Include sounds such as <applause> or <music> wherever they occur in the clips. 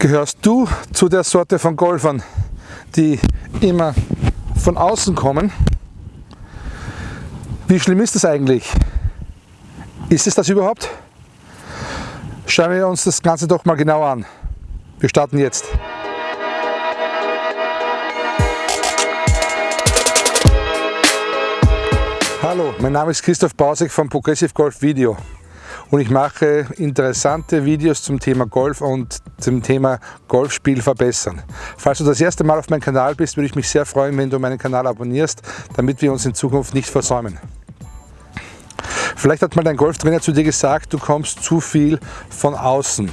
Gehörst du zu der Sorte von Golfern, die immer von außen kommen? Wie schlimm ist das eigentlich? Ist es das überhaupt? Schauen wir uns das Ganze doch mal genau an. Wir starten jetzt. Hallo, mein Name ist Christoph Bausek von Progressive Golf Video und ich mache interessante Videos zum Thema Golf und zum Thema Golfspiel verbessern. Falls du das erste Mal auf meinem Kanal bist, würde ich mich sehr freuen, wenn du meinen Kanal abonnierst, damit wir uns in Zukunft nicht versäumen. Vielleicht hat mal dein Golftrainer zu dir gesagt, du kommst zu viel von außen.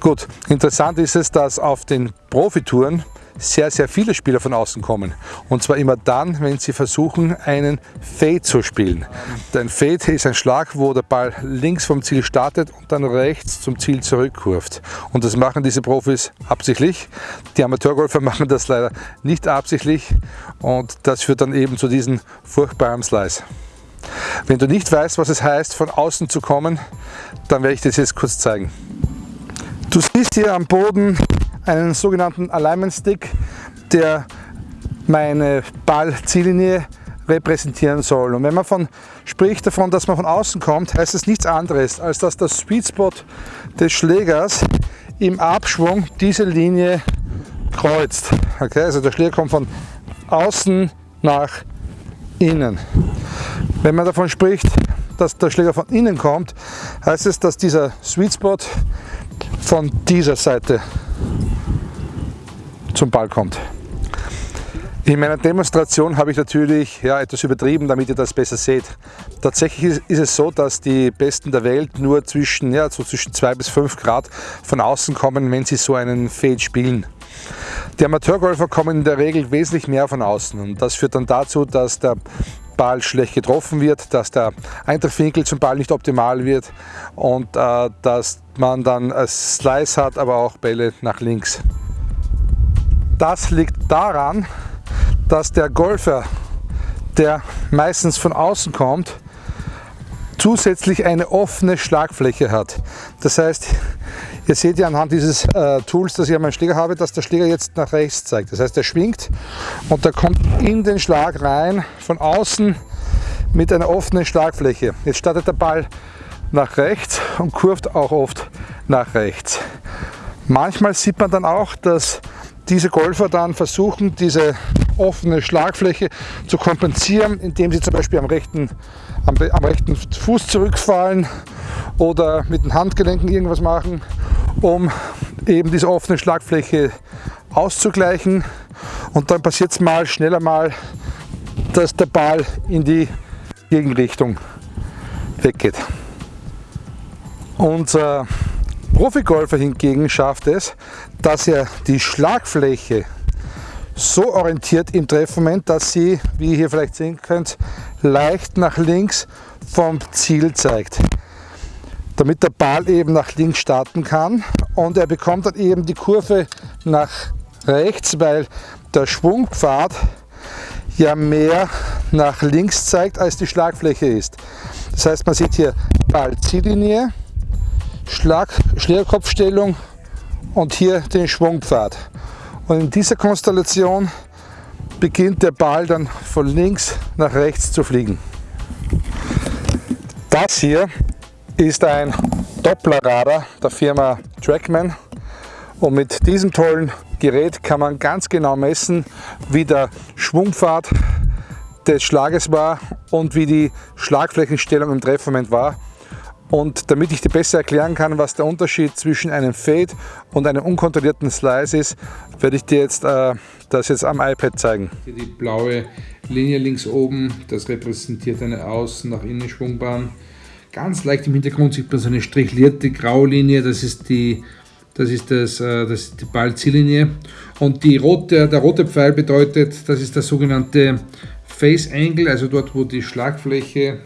Gut, interessant ist es, dass auf den Profitouren sehr, sehr viele Spieler von außen kommen. Und zwar immer dann, wenn sie versuchen, einen Fade zu spielen. Ein Fade ist ein Schlag, wo der Ball links vom Ziel startet und dann rechts zum Ziel zurückkurft. Und das machen diese Profis absichtlich. Die Amateurgolfer <laughs> machen das leider nicht absichtlich und das führt dann eben zu diesem furchtbaren Slice. Wenn du nicht weißt, was es heißt, von außen zu kommen, dann werde ich das jetzt kurz zeigen. Du siehst hier am Boden einen sogenannten Alignment Stick, der meine Ballziellinie repräsentieren soll. Und wenn man von, spricht davon, dass man von außen kommt, heißt es nichts anderes, als dass der Sweet Spot des Schlägers im Abschwung diese Linie kreuzt. Okay, also der Schläger kommt von außen nach innen. Wenn man davon spricht, dass der Schläger von innen kommt, heißt es, dass dieser Sweet Spot von dieser Seite zum Ball kommt. In meiner Demonstration habe ich natürlich ja, etwas übertrieben, damit ihr das besser seht. Tatsächlich ist es so, dass die Besten der Welt nur zwischen, ja, so zwischen 2 bis 5 Grad von außen kommen, wenn sie so einen Fade spielen. Die Amateurgolfer kommen in der Regel wesentlich mehr von außen und das führt dann dazu, dass der Ball schlecht getroffen wird, dass der Eintrittwinkel zum Ball nicht optimal wird und äh, dass man dann Slice hat, aber auch Bälle nach links. Das liegt daran, dass der Golfer, der meistens von außen kommt, zusätzlich eine offene Schlagfläche hat. Das heißt, ihr seht ja anhand dieses äh, Tools, das ich an meinem Schläger habe, dass der Schläger jetzt nach rechts zeigt. Das heißt, er schwingt und der kommt in den Schlag rein, von außen mit einer offenen Schlagfläche. Jetzt startet der Ball nach rechts und kurft auch oft nach rechts. Manchmal sieht man dann auch, dass diese Golfer dann versuchen, diese offene Schlagfläche zu kompensieren, indem sie zum Beispiel am rechten, am, am rechten Fuß zurückfallen oder mit den Handgelenken irgendwas machen, um eben diese offene Schlagfläche auszugleichen. Und dann passiert es mal schneller mal, dass der Ball in die Gegenrichtung weggeht. Unser Profigolfer hingegen schafft es, dass er die Schlagfläche so orientiert im Treffmoment, dass sie, wie ihr hier vielleicht sehen könnt, leicht nach links vom Ziel zeigt. Damit der Ball eben nach links starten kann und er bekommt dann eben die Kurve nach rechts, weil der Schwungpfad ja mehr nach links zeigt, als die Schlagfläche ist. Das heißt, man sieht hier Ball-Ziellinie, Schlag, Schlägerkopfstellung und hier den Schwungpfad. Und in dieser Konstellation beginnt der Ball dann von links nach rechts zu fliegen. Das hier ist ein Dopplerradar der Firma Trackman und mit diesem tollen Gerät kann man ganz genau messen, wie der Schwungpfad des Schlages war und wie die Schlagflächenstellung im Treffmoment war. Und damit ich dir besser erklären kann, was der Unterschied zwischen einem Fade und einem unkontrollierten Slice ist, werde ich dir jetzt äh, das jetzt am iPad zeigen. Die blaue Linie links oben, das repräsentiert eine Außen- nach Innen Schwungbahn. Ganz leicht im Hintergrund sieht man so eine strichlierte Graulinie, das ist die, das ist das, äh, das ist die Ballziellinie. Und die rote, der rote Pfeil bedeutet, das ist der sogenannte Face Angle, also dort, wo die Schlagfläche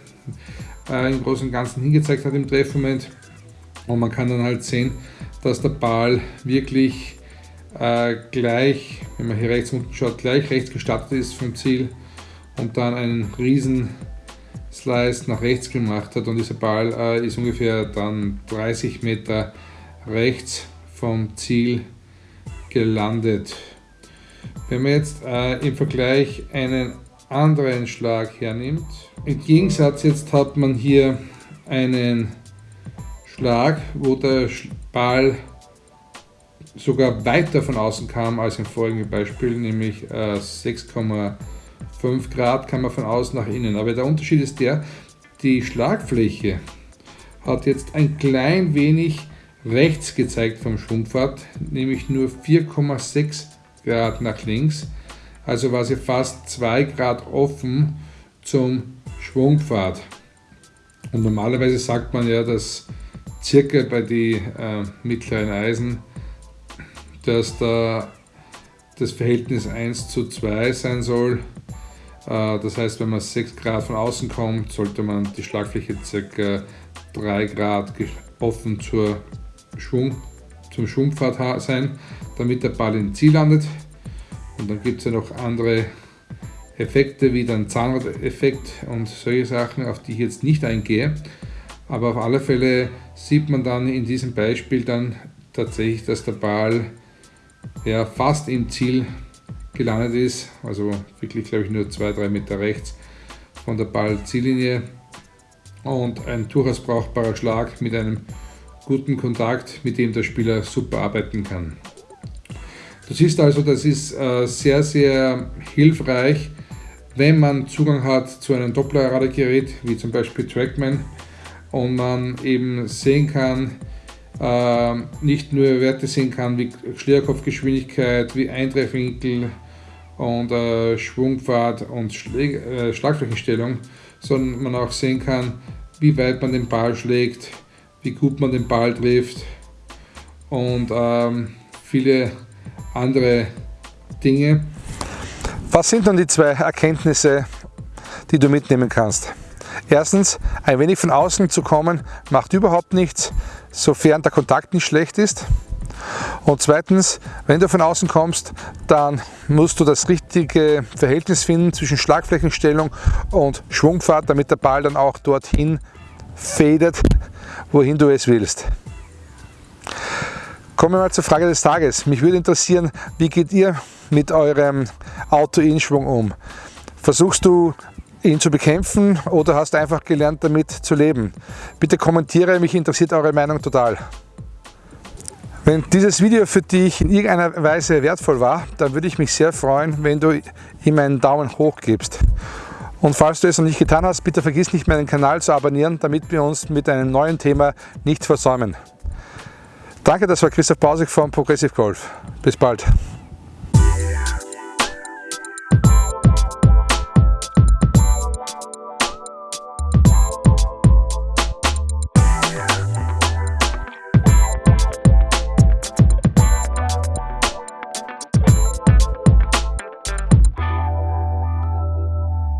äh, im Großen und Ganzen hingezeigt hat im Treffmoment. Und man kann dann halt sehen, dass der Ball wirklich äh, gleich, wenn man hier rechts unten schaut, gleich rechts gestartet ist vom Ziel und dann einen riesen Slice nach rechts gemacht hat und dieser Ball äh, ist ungefähr dann 30 Meter rechts vom Ziel gelandet. Wenn man jetzt äh, im Vergleich einen anderen Schlag hernimmt, im Gegensatz jetzt hat man hier einen Schlag, wo der Ball sogar weiter von außen kam als im vorigen Beispiel, nämlich äh, 6,5 Grad kam er von außen nach innen. Aber der Unterschied ist der, die Schlagfläche hat jetzt ein klein wenig rechts gezeigt vom Schwungpfad, nämlich nur 4,6 Grad nach links. Also war sie fast 2 Grad offen zum Schwungpfad. Und normalerweise sagt man ja, dass circa bei den äh, mittleren Eisen, dass da das Verhältnis 1 zu 2 sein soll. Äh, das heißt, wenn man 6 Grad von außen kommt, sollte man die Schlagfläche circa 3 Grad offen zur Schwung, zum Schwungpfad sein, damit der Ball im Ziel landet. Und dann gibt es ja noch andere Effekte wie den Zahnrad-Effekt und solche Sachen, auf die ich jetzt nicht eingehe. Aber auf alle Fälle sieht man dann in diesem Beispiel dann tatsächlich, dass der Ball ja, fast im Ziel gelandet ist. Also wirklich, glaube ich, nur 2-3 Meter rechts von der Ballziellinie. Und ein durchaus brauchbarer Schlag mit einem guten Kontakt, mit dem der Spieler super arbeiten kann. Du siehst also, das ist äh, sehr, sehr hilfreich, wenn man Zugang hat zu einem Dopplerradargerät, wie zum Beispiel Trackman, und man eben sehen kann, äh, nicht nur Werte sehen kann wie Schlägerkopfgeschwindigkeit, wie Eintreffwinkel und äh, Schwungpfad und Schlagflächenstellung, sondern man auch sehen kann, wie weit man den Ball schlägt, wie gut man den Ball trifft und ähm, viele andere Dinge. Was sind dann die zwei Erkenntnisse, die du mitnehmen kannst? Erstens, ein wenig von außen zu kommen, macht überhaupt nichts, sofern der Kontakt nicht schlecht ist. Und zweitens, wenn du von außen kommst, dann musst du das richtige Verhältnis finden zwischen Schlagflächenstellung und Schwungfahrt, damit der Ball dann auch dorthin fädet, wohin du es willst. Kommen wir mal zur Frage des Tages. Mich würde interessieren, wie geht ihr mit eurem Auto-Inschwung um? Versuchst du ihn zu bekämpfen oder hast du einfach gelernt damit zu leben? Bitte kommentiere, mich interessiert eure Meinung total. Wenn dieses Video für dich in irgendeiner Weise wertvoll war, dann würde ich mich sehr freuen, wenn du ihm einen Daumen hoch gibst. Und falls du es noch nicht getan hast, bitte vergiss nicht meinen Kanal zu abonnieren, damit wir uns mit einem neuen Thema nicht versäumen. Danke, das war Christoph Pausig von Progressive Golf. Bis bald.